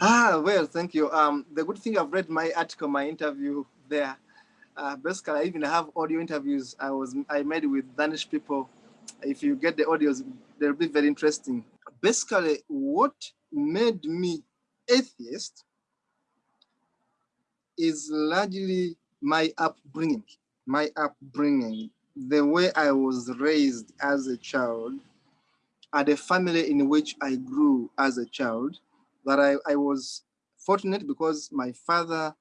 Ah, well, thank you. Um, the good thing I've read my article, my interview there. Uh, basically, I even have audio interviews I was I made with Danish people. If you get the audios, they'll be very interesting. Basically, what made me atheist is largely my upbringing. My upbringing, the way I was raised as a child, at a family in which I grew as a child, that I, I was fortunate because my father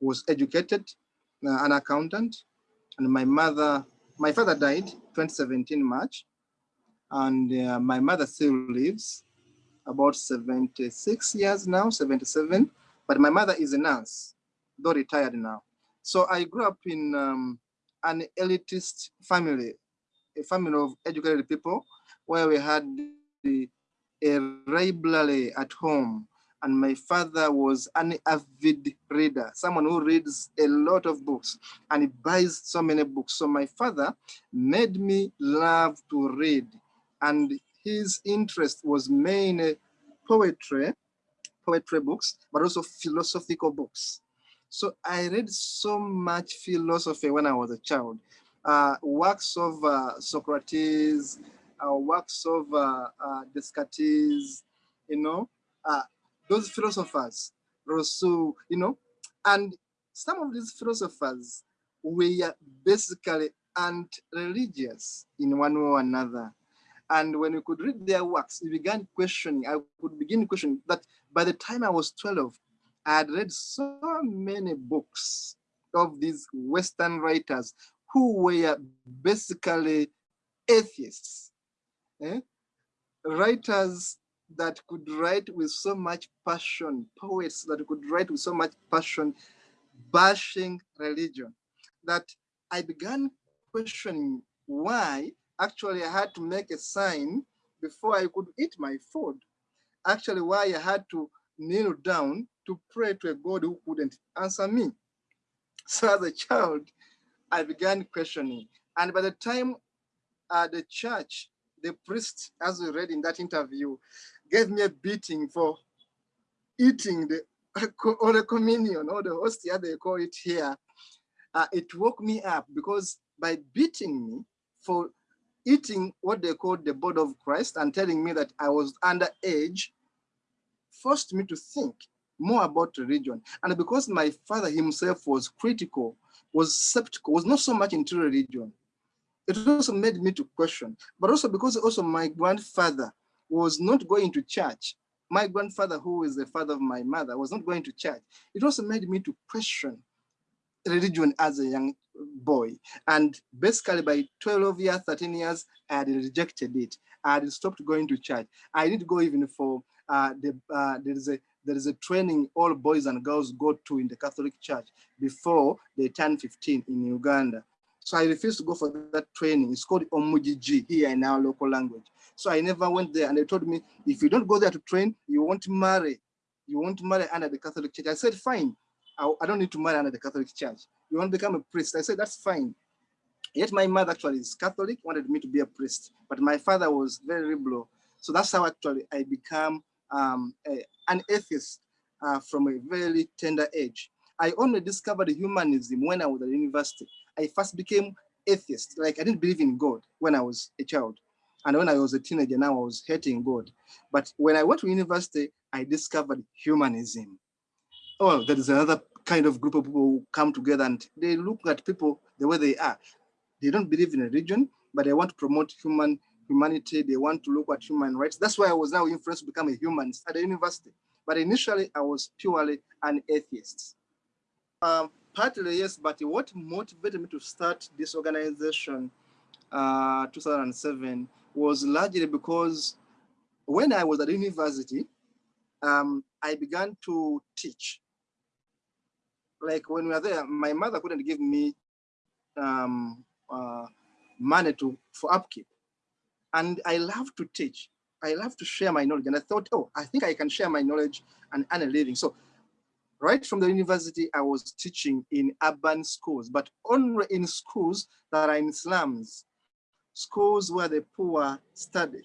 was educated, uh, an accountant, and my mother, my father died 2017 March, and uh, my mother still lives about 76 years now, 77, but my mother is a nurse, though retired now. So I grew up in um, an elitist family, a family of educated people, where we had the a library at home and my father was an avid reader, someone who reads a lot of books and he buys so many books. So my father made me love to read and his interest was mainly poetry, poetry books, but also philosophical books. So I read so much philosophy when I was a child. Uh, works of uh, Socrates, uh, works of uh, uh, Descartes, you know, uh, those philosophers, Rousseau, you know, and some of these philosophers were basically anti-religious in one way or another. And when we could read their works, we began questioning, I could begin questioning that by the time I was 12, I had read so many books of these Western writers who were basically atheists eh? writers that could write with so much passion, poets that could write with so much passion, bashing religion, that I began questioning why actually I had to make a sign before I could eat my food. Actually, why I had to kneel down to pray to a God who couldn't answer me. So as a child, I began questioning. And by the time uh, the church the priest, as we read in that interview, gave me a beating for eating the or the communion or the hostia, they call it here. Uh, it woke me up because by beating me for eating what they called the body of Christ and telling me that I was underage, forced me to think more about religion. And because my father himself was critical, was skeptical, was not so much into religion, it also made me to question, but also because also my grandfather was not going to church. My grandfather, who is the father of my mother, was not going to church. It also made me to question religion as a young boy. And basically by 12 years, 13 years, I had rejected it. I had stopped going to church. I didn't go even for uh, the, uh, there is a there is a training all boys and girls go to in the Catholic Church before they turn 15 in Uganda. So I refused to go for that training. It's called Omujiji here in our local language. So I never went there and they told me, if you don't go there to train, you won't marry. You won't marry under the Catholic Church. I said, fine. I, I don't need to marry under the Catholic Church. You want to become a priest? I said, that's fine. Yet my mother actually is Catholic, wanted me to be a priest, but my father was very liberal. So that's how actually I become um, a, an atheist uh, from a very tender age. I only discovered humanism when I was at university. I first became atheist. Like I didn't believe in God when I was a child. And when I was a teenager, now I was hating God. But when I went to university, I discovered humanism. Oh, there is another kind of group of people who come together and they look at people the way they are. They don't believe in a religion, but they want to promote human humanity. They want to look at human rights. That's why I was now influenced to become a humanist at the university. But initially, I was purely an atheist. Um, partly yes, but what motivated me to start this organization, uh, 2007, was largely because when I was at university, um, I began to teach. Like when we were there, my mother couldn't give me um, uh, money to for upkeep. And I love to teach. I love to share my knowledge. And I thought, oh, I think I can share my knowledge and earn a living. So right from the university, I was teaching in urban schools, but only in schools that are in slums, schools where the poor study.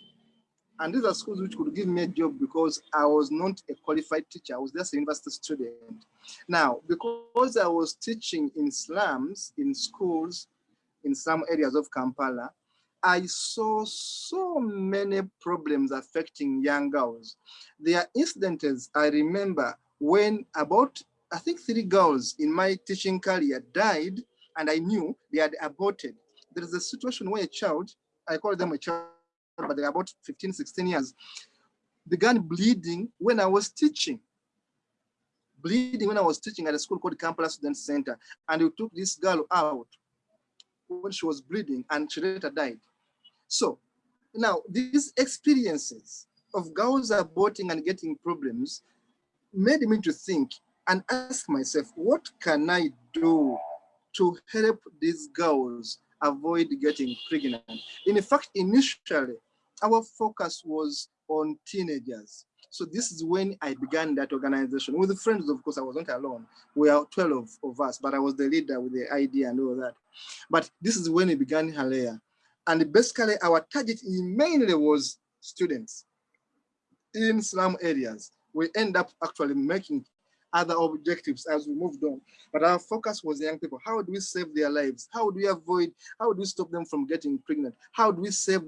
And these are schools which could give me a job because I was not a qualified teacher. I was just a university student. Now, because I was teaching in slums, in schools, in some areas of Kampala, I saw so many problems affecting young girls. There are incidents I remember when about, I think three girls in my teaching career died and I knew they had aborted. There is a situation where a child, I call them a child, but they're about 15, 16 years, began bleeding when I was teaching. Bleeding when I was teaching at a school called Kampala Student Center. And we took this girl out when she was bleeding and she later died. So now these experiences of girls aborting and getting problems made me to think and ask myself, what can I do to help these girls avoid getting pregnant? In fact, initially, our focus was on teenagers. So this is when I began that organization with friends, of course, I wasn't alone. We are 12 of us, but I was the leader with the idea and all that. But this is when it began Halea. And basically our target mainly was students in slum areas. We end up actually making other objectives as we moved on. But our focus was young people. How do we save their lives? How do we avoid, how do we stop them from getting pregnant? How do we save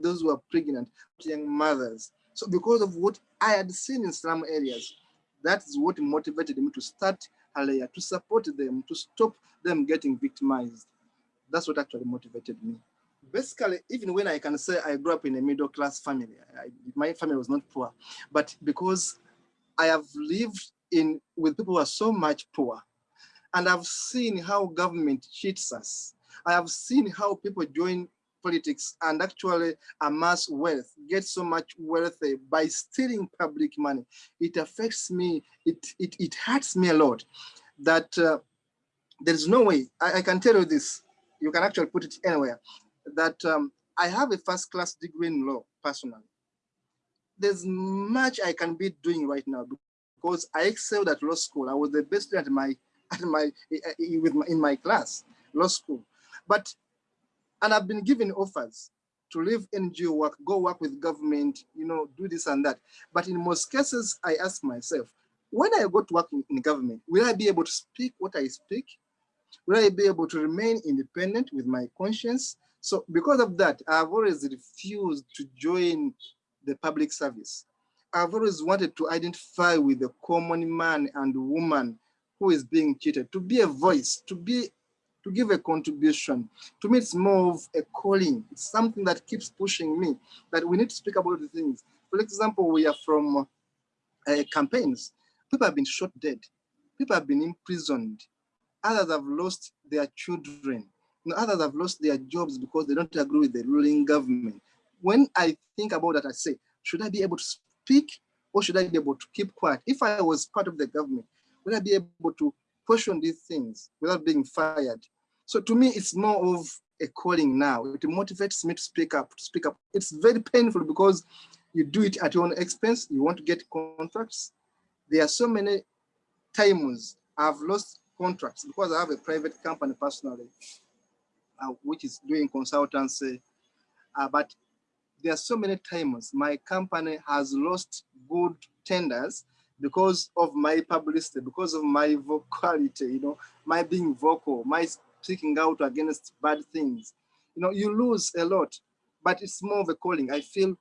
those who are pregnant, young mothers? So because of what I had seen in slum areas, that is what motivated me to start Halea, to support them, to stop them getting victimized. That's what actually motivated me. Basically, even when I can say I grew up in a middle class family, I, my family was not poor, but because I have lived in with people who are so much poor, and I've seen how government cheats us. I have seen how people join politics and actually amass wealth, get so much wealth by stealing public money. It affects me, it, it, it hurts me a lot that uh, there's no way, I, I, can tell you this, you can actually put it anywhere, that um, I have a first class degree in law personally. There's much I can be doing right now because I excelled at law school. I was the best at my, at my, eh, eh, eh, with my, in my class, law school. But, and I've been given offers to leave NGO work, go work with government, you know, do this and that. But in most cases, I ask myself, when I go to work in, in government, will I be able to speak what I speak? Will I be able to remain independent with my conscience? So because of that, I've always refused to join the public service. I've always wanted to identify with the common man and woman who is being cheated, to be a voice, to be to give a contribution. To me, it's more of a calling. It's something that keeps pushing me, that we need to speak about the things. For example, we are from uh, campaigns. People have been shot dead. People have been imprisoned. Others have lost their children. Others have lost their jobs because they don't agree with the ruling government. When I think about that, I say, should I be able to speak or should I be able to keep quiet? If I was part of the government, would I be able to question these things without being fired? So to me, it's more of a calling now. It motivates me to speak up, to speak up. It's very painful because you do it at your own expense. You want to get contracts. There are so many times I've lost contracts because I have a private company personally, which is doing consultancy. Uh, but there are so many times my company has lost good tenders because of my publicity, because of my vocality, you know, my being vocal, my speaking out against bad things. You know, you lose a lot, but it's more of a calling. I feel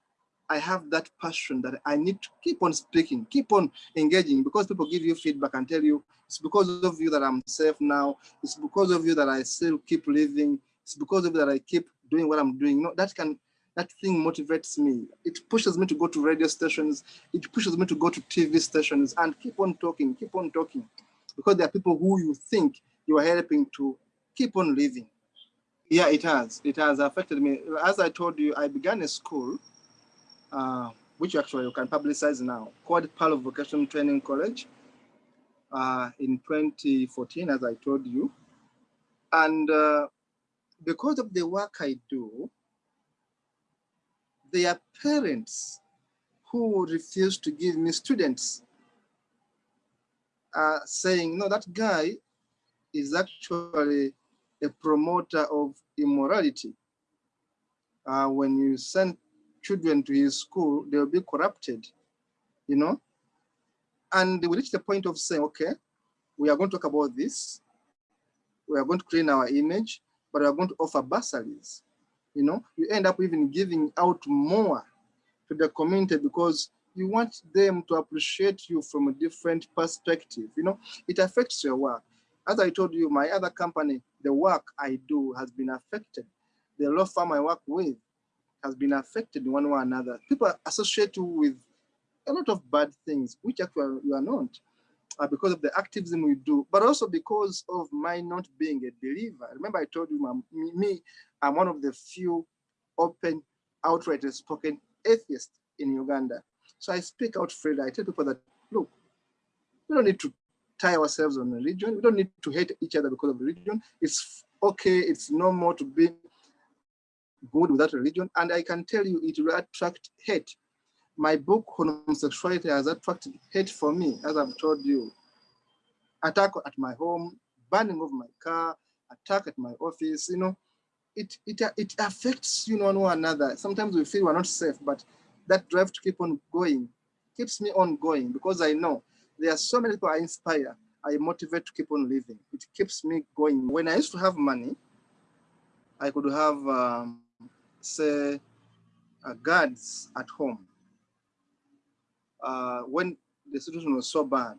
I have that passion that I need to keep on speaking, keep on engaging because people give you feedback and tell you it's because of you that I'm safe now. It's because of you that I still keep living. It's because of you that I keep doing what I'm doing. That can that thing motivates me. It pushes me to go to radio stations. It pushes me to go to TV stations and keep on talking, keep on talking. Because there are people who you think you are helping to keep on living. Yeah, it has. It has affected me. As I told you, I began a school uh, which actually you can publicize now, called Palo Vocational Training College uh, in 2014, as I told you. And uh, because of the work I do, there are parents who refuse to give me students uh, saying, no, that guy is actually a promoter of immorality. Uh, when you send children to his school, they'll be corrupted, you know? And we reach the point of saying, okay, we are going to talk about this. We are going to clean our image, but we are going to offer bursaries. You know, you end up even giving out more to the community because you want them to appreciate you from a different perspective. You know, it affects your work. As I told you, my other company, the work I do has been affected. The law firm I work with has been affected one way or another. People associate you with a lot of bad things, which actually you are not, uh, because of the activism we do, but also because of my not being a believer. Remember I told you, me, me I'm one of the few open, outright spoken atheists in Uganda. So I speak out freely. I tell people that, look, we don't need to tie ourselves on religion. We don't need to hate each other because of religion. It's okay, it's normal to be good without religion. And I can tell you it will attract hate. My book homosexuality has attracted hate for me, as I've told you. Attack at my home, burning of my car, attack at my office, you know, it, it, it affects you know, one another. Sometimes we feel we're not safe, but that drive to keep on going keeps me on going because I know there are so many people I inspire, I motivate to keep on living. It keeps me going. When I used to have money, I could have, um, say, uh, guards at home. Uh, when the situation was so bad,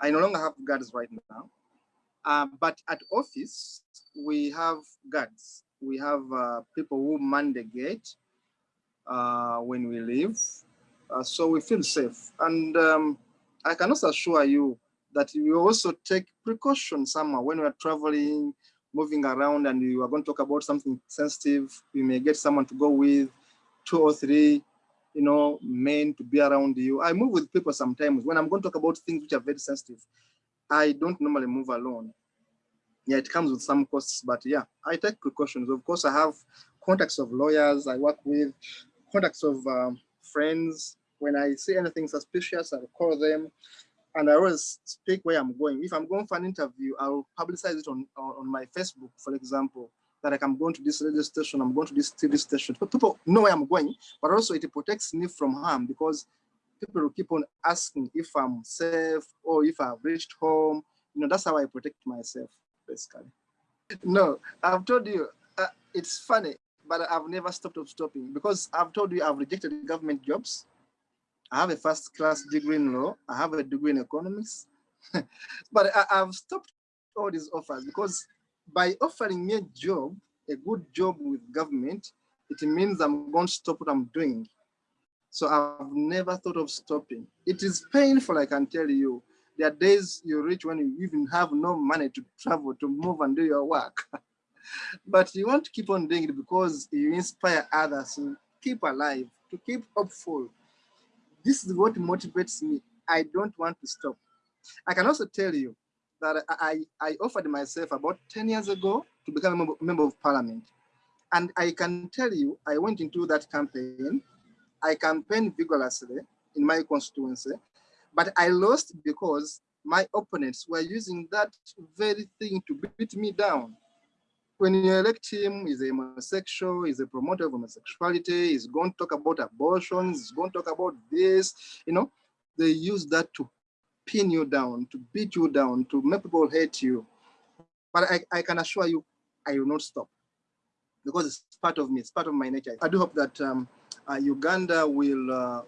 I no longer have guards right now. Uh, but at office, we have guards. We have uh, people who man the gate uh, when we leave. Uh, so we feel safe. And um, I can also assure you that we also take precautions somehow when we're traveling, moving around, and you are going to talk about something sensitive. you may get someone to go with, two or three, you know, men to be around you. I move with people sometimes. When I'm going to talk about things which are very sensitive, I don't normally move alone. Yeah, it comes with some costs, but yeah, I take precautions. Of course, I have contacts of lawyers I work with, contacts of um, friends. When I see anything suspicious, I'll call them. And I always speak where I'm going. If I'm going for an interview, I'll publicize it on, on my Facebook, for example, that like I'm going to this radio station, I'm going to this TV station. People know where I'm going, but also it protects me from harm because people will keep on asking if I'm safe or if I've reached home. You know, that's how I protect myself, basically. No, I've told you, uh, it's funny, but I've never stopped of stopping because I've told you I've rejected government jobs. I have a first class degree in law. I have a degree in economics, but I, have stopped all these offers because by offering me a job, a good job with government, it means I'm going to stop what I'm doing. So I've never thought of stopping. It is painful, I can tell you. There are days you reach when you even have no money to travel, to move and do your work. but you want to keep on doing it because you inspire others to keep alive, to keep hopeful. This is what motivates me. I don't want to stop. I can also tell you that I, I offered myself about 10 years ago to become a member of parliament. And I can tell you, I went into that campaign I campaigned vigorously in my constituency, but I lost because my opponents were using that very thing to beat me down. When you elect him, he's a homosexual, he's a promoter of homosexuality, he's going to talk about abortions, he's going to talk about this, you know, they use that to pin you down, to beat you down, to make people hate you. But I, I can assure you, I will not stop because it's part of me, it's part of my nature. I do hope that um, uh, Uganda will, uh,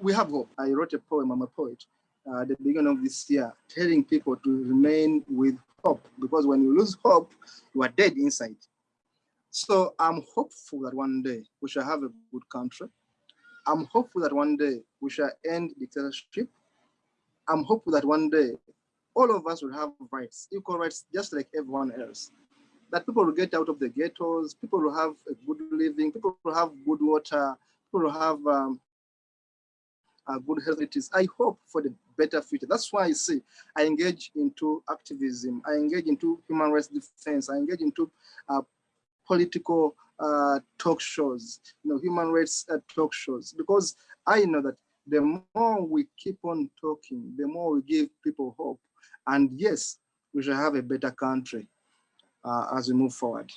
we have hope. I wrote a poem, I'm a poet, at the beginning of this year, telling people to remain with hope, because when you lose hope, you are dead inside. So I'm hopeful that one day we shall have a good country. I'm hopeful that one day we shall end dictatorship. I'm hopeful that one day all of us will have rights, equal rights, just like everyone else that people will get out of the ghettos, people will have a good living, people will have good water, people will have um, a good health. It is, I hope for the better future. That's why I say I engage into activism, I engage into human rights defense, I engage into uh, political uh, talk shows, you know, human rights uh, talk shows, because I know that the more we keep on talking, the more we give people hope. And yes, we shall have a better country uh, as we move forward.